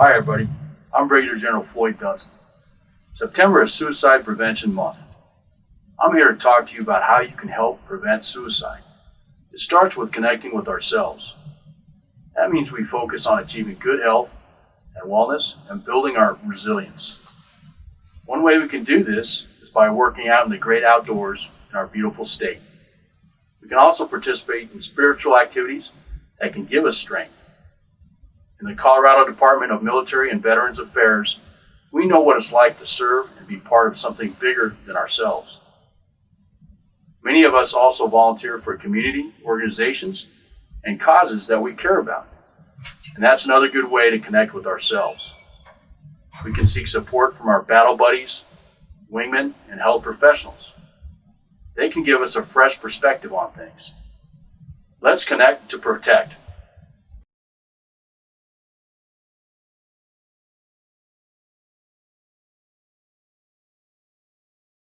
Hi, everybody. I'm Brigadier General Floyd Dunstan. September is Suicide Prevention Month. I'm here to talk to you about how you can help prevent suicide. It starts with connecting with ourselves. That means we focus on achieving good health and wellness and building our resilience. One way we can do this is by working out in the great outdoors in our beautiful state. We can also participate in spiritual activities that can give us strength. In the Colorado Department of Military and Veterans Affairs, we know what it's like to serve and be part of something bigger than ourselves. Many of us also volunteer for community organizations and causes that we care about. And that's another good way to connect with ourselves. We can seek support from our battle buddies, wingmen, and health professionals. They can give us a fresh perspective on things. Let's connect to protect.